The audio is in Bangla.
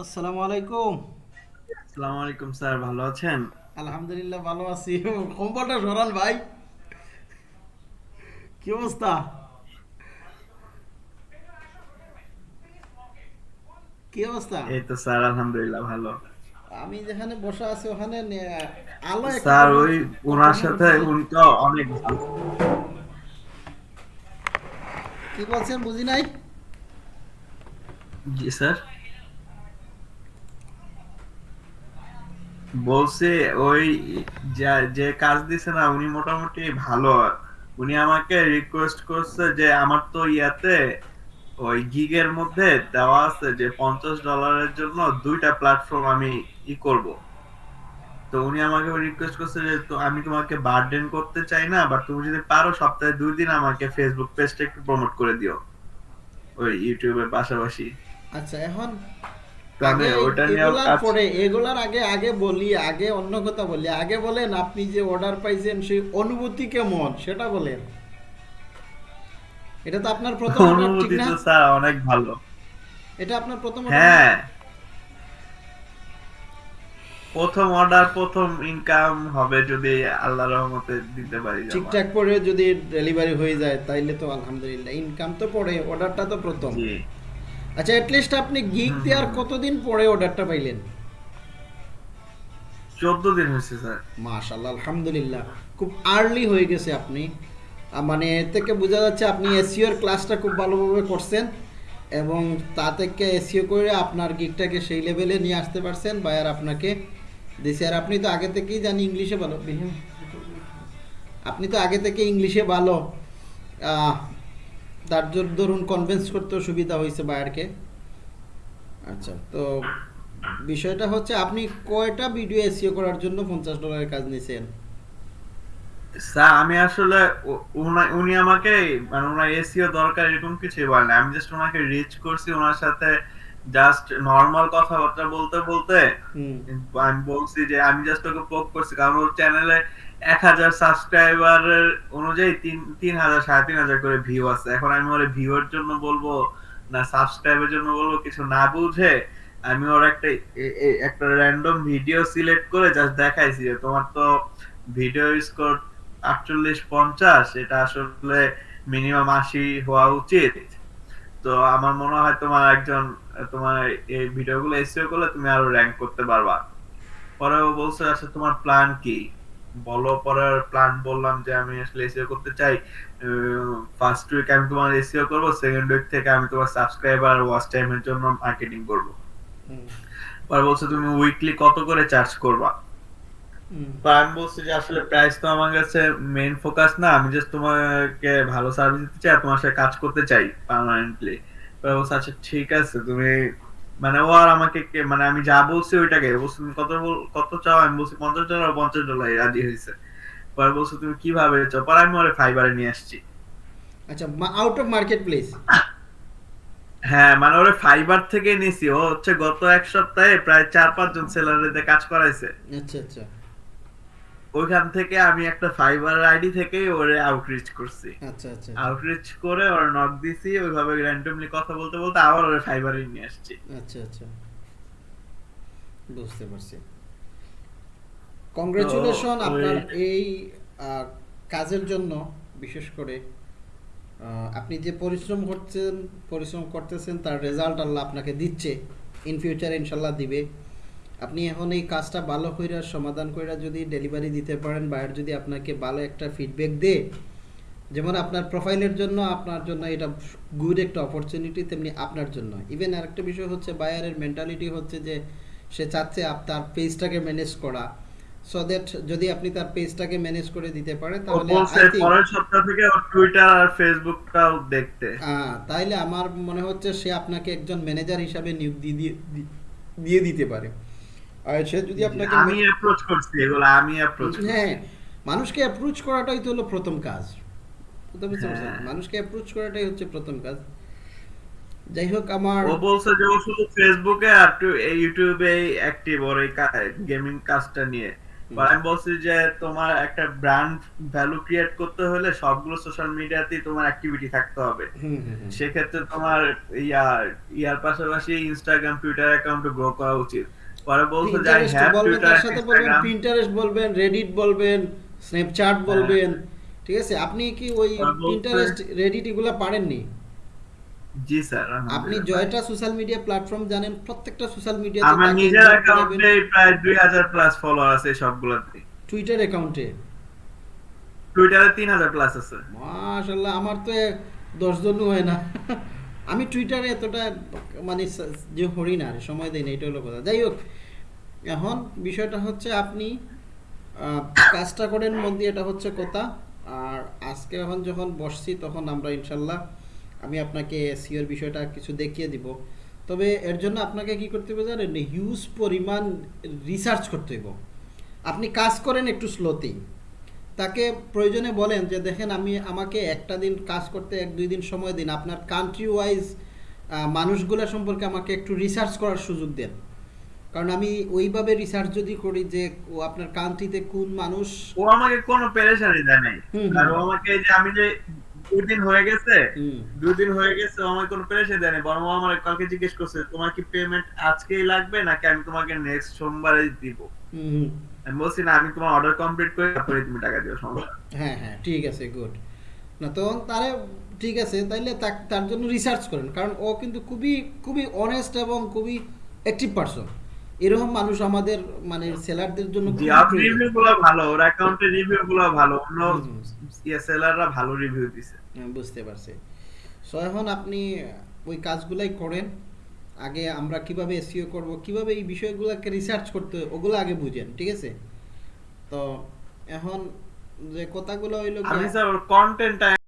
আসসালামু আলাইকুম। আসসালামু আলাইকুম স্যার ভালো আছেন? আলহামদুলিল্লাহ ভালো আছি। কম্পাউন্ডার সরান ভাই। কি অবস্থা? কি অবস্থা? এই তো স্যার আলহামদুলিল্লাহ ভালো। আমি যেখানে বসা আছি ওখানে আলো স্যার ওই ওনার সাথে উনি তো অনেক ভালো। কি বলছেন বুঝি নাই? জি স্যার? বলছে, ওই যে কাজ দিছে না, উনি মোটামুটি ভালো। উনি আমাকে রিকোয়েস্ট করছে যে, আমার তো ইয়াতে ওই গিগের মধ্যে দেওয়া আছে যে, পঞ্চাশ ডলারের জন্য দুইটা প্ল্যাটফর্ম আমি ই করব। তো উনি আমাকে রিকোয়েস্ট করছে যে, তো আমি তোমাকে বার্ডেন করতে চাই না বাট তুমি যদি পারো, সপ্তাহে দুই দিন আমাকে ফেসবুক পেজটা একটু প্রমোট করে দিও। ওই ইউটিউবের পাশাপাশি। আচ্ছা এখন আমি ওটা নিয়ে পরে এগুলার আগে আগে বলি আগে অন্য কথা বলি। আগে বলেন আপনি যে অর্ডার পাইছেন সেই অনুভূতি কেমন? সেটা বলেন। এটা তো আপনার প্রথম অনুভূতি তো স্যার অনেক ভালো। এটা আপনার প্রথম হ্যাঁ। প্রথম অর্ডার প্রথম ইনকাম হবে যদি আল্লাহর রহমতে দিতে পারি। ঠিকঠাক করে যদি ডেলিভারি হয়ে যায় তাইলে তো আলহামদুলিল্লাহ। ইনকাম তো পরে অর্ডারটা তো প্রথম। জি। আচ্ছা লিস্ট আপনি গিগ দেওয়ার কতদিন পরে অর্ডারটা পাইলেন? চোদ্দ দিন হয়েছে স্যার। মাশাল্লাহ আলহামদুলিল্লাহ। খুব আর্লি হয়ে গেছে আপনি। মানে এর থেকে বোঝা যাচ্ছে আপনি এসিওর ক্লাসটা খুব ভালোভাবে করছেন এবং তা থেকে এসিও করে আপনার গিগটাকে সেই লেভেলে নিয়ে আসতে পারছেন বায়ার আপনাকে দিছে। আর আপনি তো আগে থেকেই জানি ইংলিশে ভালো। আপনি তো আগে থেকে ইংলিশে ভালো। তার ধরুন কনভিন্স করতেও সুবিধা হয়েছে বায়ারকে। আচ্ছা। তো বিষয়টা হচ্ছে আপনি কয়টা ভিডিও এসিও করার জন্য পঞ্চাশ ডলারের কাজ নিয়েছেন স্যার আমি আসলে উনি আমাকে মানে ওনার এসিও দরকার এরকম কিছুই বলে না আমি জাস্ট ওনাকে রিচ করছি ওনার সাথে জাস্ট নর্মাল কথাবার্তা বলতে বলতে আমি বলছি যে আমি জাস্ট ওকে পোক করছি কারণ ওর চ্যানেলে এক হাজার অনুযায়ী তিন তিন হাজার সাড়ে তিন হাজার করে ভিউ আছে। এখন আমি ওর ভিউর জন্য বলব না সাবস্ক্রাইবের জন্য বলব কিছু না বুঝে আমি ওর একটা একটা র্যান্ডম ভিডিও সিলেক্ট করে জাস্ট দেখাইছি যে তোমার তো ভিডিও স্কোর আটচল্লিশ পঞ্চাশ এটা আসলে মিনিমাম আশি হওয়া উচিত। তো আমার মনে হয় তোমার একজন তোমার এই ভিডিওগুলো এসইও করলে তুমি আরও র্যাঙ্ক করতে পারবা। পরে ও বলছে আচ্ছা তোমার প্ল্যান কি? বলো পরে প্ল্যান বললাম যে আমি আসলে এসইও করতে চাই। ফার্স্ট উইক আমি তোমার এসইও করব সেকেন্ড উইক থেকে আমি তোমার সাবস্ক্রাইবার ওয়াচ টাইমের জন্য মার্কেটিং করব। পরে বলছে তুমি উইকলি কত করে চার্জ করবা? আমি বলছি যে আসলে প্রাইস তো আমার কাছে মেইন ফোকাস না। আমি জাস্ট তোমাকে ভালো সার্ভিস দিতে চাই তোমার সাথে কাজ করতে চাই পার্মানেন্টলি বলছে আচ্ছা ঠিক আছে তুমি মানে ও আর আমাকে মানে আমি যা বলছি ওইটাকে বলছি কত কত চাও? আমি বলছি পঞ্চাশ ডলার পঞ্চাশ ডলার রাজি হয়েছে। পরে বলছে তুমি কীভাবে চাও? পরে আমি ওরে ফাইবারে নিয়ে আসছি। আচ্ছা আউট অফ মার্কেট প্লেস হ্যাঁ মানে ওরে ফাইবার থেকে নিছি। ও হচ্ছে গত এক সপ্তাহে প্রায় চার পাঁচ জন সেলারদের কাজ করাইছে। আচ্ছা আচ্ছা। ওইখান থেকে আমি একটা ফাইবার আইডি থেকে ওরে আউটরিচ করছি। আচ্ছা আচ্ছা। আউটরিচ করে ওর নক দিছি ওইভাবে র্যান্ডমলি কথা বলতে বলতে আবার ওর ফাইবারে নিয়ে আসছি। আচ্ছা আচ্ছা। বুঝতে পারছি। কংগ্রেচুলেশন আপনার এই কাজের জন্য বিশেষ করে আপনি যে পরিশ্রম করছেন পরিশ্রম করতেছেন তার রেজাল্ট আল্লাহ আপনাকে দিচ্ছে। ইন ফিউচার ইনশাল্লাহ দিবে। আপনি এখন এই কাজটা ভালো কইরা সমাধান কইরা যদি ডেলিভারি দিতে পারেন বায়ার যদি আপনাকে ভালো একটা ফিডব্যাক দেয় যেমন আপনার প্রোফাইলের জন্য আপনার জন্য এটা গুড একটা অপরচুনিটি তেমনি আপনার জন্য। ইভেন আরেকটা বিষয় হচ্ছে বায়ারের মেন্টালিটি হচ্ছে যে সে চাচ্ছে তার পেজটাকে ম্যানেজ করা। সো দ্যাট যদি আপনি তার পেজটাকে ম্যানেজ করে দিতে পারেন তাহলে পরের সপ্তাহ থেকে টুইটার আর ফেসবুকটাও দেখতে। আহ, তাইলে আমার মনে হচ্ছে সে আপনাকে একজন ম্যানেজার হিসাবে নিয়োগ দিয়ে দিয়ে দিতে পারে। সে যদি আপনাকে আমি অ্যাপ্রোচ করছি এগুলো আমি অ্যাপ্রোচ হ্যাঁ মানুষকে অ্যাপ্রোচ করাটাই তো হলো প্রথম কাজ। হ্যাঁ। মানুষকে অ্যাপ্রোচ করাটাই হচ্ছে প্রথম কাজ। যাই হোক আমার ও বলছে যে ও শুধু ফেসবুকে আর ইউটিউবে অ্যাক্টিভ ওর এই গেমিং কাজটা নিয়ে। আমি বলছি যে তোমার একটা ব্র্যান্ড ভ্যালু ক্রিয়েট করতে হলে সবগুলো সোশ্যাল মিডিয়াতেই তোমার অ্যাক্টিভিটি থাকতে হবে। সেক্ষেত্রে তোমার ইয়ার ইয়ার পাশাপাশি ইনস্টাগ্রাম টুইটার অ্যাকাউন্ট গ্রো করা উচিত। পরে বলছো যে আই হ্যাভ টুইটার সাথে বলবেন পিন্টারেস্ট বলবেন রেডিট বলবেন স্ন্যাপচ্যাট বলবেন ঠিক আছে? আপনি কি ওই পিন্টারেস্ট রেডিট এগুলো পারেননি? জি স্যার আপনি জয়টা সোশ্যাল মিডিয়া প্ল্যাটফর্ম জানেন প্রত্যেকটা সোশ্যাল মিডিয়া আমার নিজের অ্যাকাউন্টে প্রায় দুই হাজার প্লাস ফলোয়ার আছে সবগুলোতে। টুইটার অ্যাকাউন্টে টুইটারে তিন হাজার প্লাস আছে। মাশাল্লাহ আমার তো দশ জনও হয় না। আমি টুইটারে এতটা মানে যে হরি না, সময় দেই না এটা হলো কথা। যাই হোক, এখন বিষয়টা হচ্ছে আপনি কাজটা করেন মন দিয়ে, এটা হচ্ছে কথা। আর আজকে এখন যখন বসছি, তখন আমরা ইনশাল্লাহ, আমি আপনাকে সিওর বিষয়টা কিছু দেখিয়ে দিব। তবে এর জন্য আপনাকে কি করতে হবে জানেন? হিউজ পরিমাণ রিসার্চ করতে হইব। আপনি কাজ করেন একটু স্লোতেই তাকে প্রয়োজনে বলেন যে দেখেন আমি আমাকে একটা দিন কাজ করতে এক দুই দিন সময় দিন। আপনার কান্ট্রি ওয়াইজ মানুষগুলো সম্পর্কে আমাকে একটু রিসার্চ করার সুযোগ দেন। কারণ আমি ওইভাবে রিসার্চ যদি করি যে ও আপনার কান্ট্রিতে কোন মানুষ ও আমাকে কোনো পেরেশানি দেয় নাই। হুম। আর ও আমাকে যে আমি যে দুই দিন হয়ে গেছে হুম, দুই দিন হয়ে গেছে ও আমাকে কোনো পেরেশানি দেয় নাই বরং আমার কালকে জিজ্ঞেস করছে তোমার কি পেমেন্ট আজকেই লাগবে নাকি আমি তোমাকে নেক্সট সোমবারে দিব। আমি বলছি না আমি তোমার অর্ডার কমপ্লিট করে তারপরে তুমি টাকা দিও সমস্যা হ্যাঁ হ্যাঁ ঠিক আছে গুড না তো তারে ঠিক আছে তাইলে তার জন্য রিসার্চ করেন। কারণ ও কিন্তু খুবই খুবই অনেস্ট এবং খুবই অ্যাক্টিভ পারসন এরকম মানুষ আমাদের মানে সেলারদের জন্য রিভিউ গুলো ভালো ওর অ্যাকাউন্টের রিভিউ গুলো ভালো অন্য হুম, ইয়ে সেলাররা ভালো রিভিউ দিছে। আমি বুঝতে পারছি। সো এখন আপনি ওই কাজগুলাই করেন আগে আমরা কীভাবে এসিও করব কীভাবে এই বিষয়গুলোকে রিসার্চ করতে ওগুলো আগে বুঝেন ঠিক আছে? তো এখন যে কথাগুলো হইল আমি স্যার ওর কন্টেন্টটা